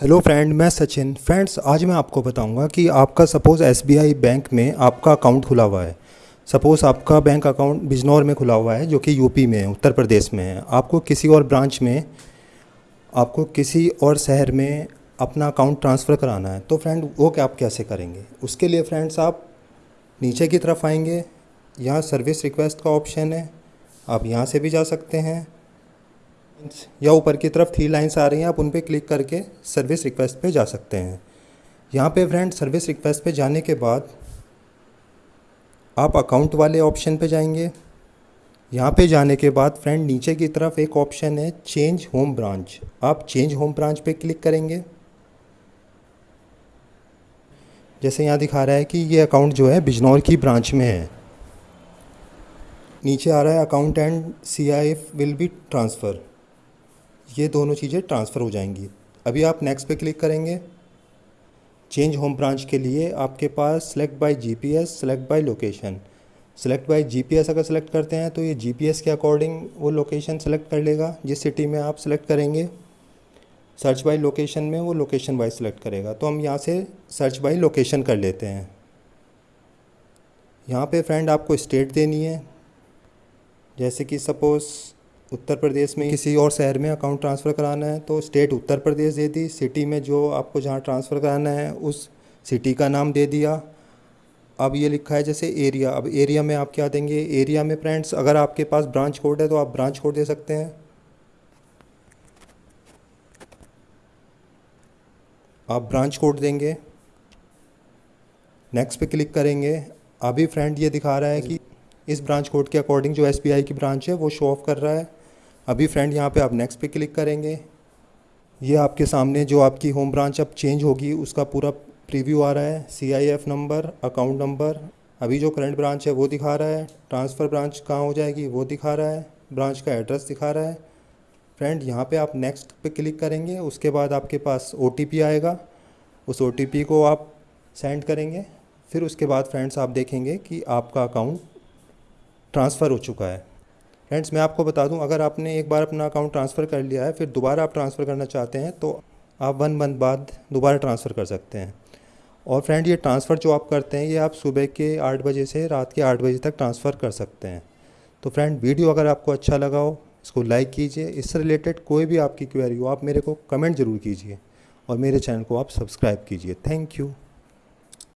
Hello friend मैं Sachin. Friends आज मैं आपको बताऊँगा कि आपका सपोज़ एसबीआई बैंक में आपका अकाउंट खुला हुआ है। सपोज़ आपका बैंक अकाउंट बिजनौर में खुला हुआ है, जो कि यूपी में है, उत्तर प्रदेश में है। आपको किसी और ब्रांच में, आपको किसी और शहर में अपना अकाउंट ट्रांसफ़र कराना है। तो फ्रेंड वो क्या आप कैसे करेंगे? उसके लिए फ्रेंड्स आप नीचे की तरफ़ आएँगे। यहाँ सर्विस रिक्वेस्ट का ऑप्शन है। आप यहाँ से भी जा सकते हैं। या ऊपर की तरफ़ थ्री लाइन्स आ रही हैं, आप उन पर क्लिक करके सर्विस रिक्वेस्ट पे जा सकते हैं। यहाँ पे फ्रेंड सर्विस रिक्वेस्ट पे जाने के बाद आप अकाउंट वाले ऑप्शन पे जाएँगे। यहाँ पे जाने के बाद फ्रेंड नीचे की तरफ़ एक ऑप्शन है चेंज होम ब्रांच आप चेंज होम ब्रांच पे क्लिक करेंगे। जैसे यहाँ दिखा रहा है कि ये अकाउंट जो है, बिजनौर की ब्रांच में है। नीचे आ रहा है account and C I F will be transfer ये दोनों चीज़ें ट्रांसफ़र हो जाएँगी। अभी आप नेक्स्ट पे क्लिक करेंगे। चेंज होम ब्रांच के लिए आपके पास select by GPS select by location select by GPS अगर सेलेक्ट करते हैं तो ये जीपीएस के अकॉर्डिंग वो लोकेशन सेलेक्ट कर लेगा। जिस सिटी में आप सेलेक्ट करेंगे सर्च बाय लोकेशन में वो लोकेशन वाइज सेलेक्ट करेगा। तो हम यहाँ से सर्च बाय लोकेशन कर लेते हैं। यहाँ पे फ्रेंड आपको स्टेट देनी है। जैसे कि सपोज़ उत्तर प्रदेश में किसी और शहर में अकाउंट ट्रांसफ़र कराना है तो स्टेट उत्तर प्रदेश दे दी सिटी में जो आपको जहाँ ट्रांसफ़र कराना है, उस सिटी का नाम दे दिया। अब ये लिखा है जैसे एरिया अब एरिया में आप क्या देंगे? एरिया में फ्रेंड्स अगर आपके पास ब्रांच कोड है तो आप ब्रांच कोड दे सकते हैं। आप ब्रांच कोड देंगे। नेक्स्ट पे क्लिक करेंगे। अभी फ्रेंड ये दिखा रहा है कि इस ब्रांच कोड के अकॉर्डिंग जो एसबीआई की ब्रांच है, वो शो ऑफ़ कर रहा है। अभी फ्रेंड यहाँ पे आप नेक्स्ट पे क्लिक करेंगे। ये आपके सामने जो आपकी होम ब्रांच अब चेंज होगी, उसका पूरा प्रीव्यू आ रहा है। C I F number account number अभी जो करंट ब्रांच है वो दिखा रहा है। ट्रांसफ़र ब्रांच कहाँ हो जाएगी वो दिखा रहा है। ब्रांच का एड्रेस दिखा रहा है। फ्रेंड यहाँ पे आप नेक्स्ट पे क्लिक करेंगे, उसके बाद आपके पास ओटीपी आएगा। उस ओटीपी को आप सेंड करेंगे। फिर उसके बाद फ्रेंड्स आप देखेंगे कि आपका अकाउंट ट्रांसफ़र हो चुका है। फ्रेंड्स मैं आपको बता दूँ, अगर आपने एक बार अपना अकाउंट ट्रांसफ़र कर लिया है, फिर दोबारा आप ट्रांसफ़र करना चाहते हैं तो आप वन मंथ बाद दोबारा ट्रांसफ़र कर सकते हैं। और फ्रेंड ये ट्रांसफ़र जो आप करते हैं, ये आप सुबह के आठ बजे से रात के आठ बजे तक ट्रांसफ़र कर सकते हैं। तो फ्रेंड वीडियो अगर आपको अच्छा लगा हो, इसको लाइक कीजिए। इससे रिलेटेड कोई भी आपकी क्वेरी हो, आप मेरे को कमेंट ज़रूर कीजिए और मेरे चैनल को आप सब्सक्राइब कीजिए। Thank you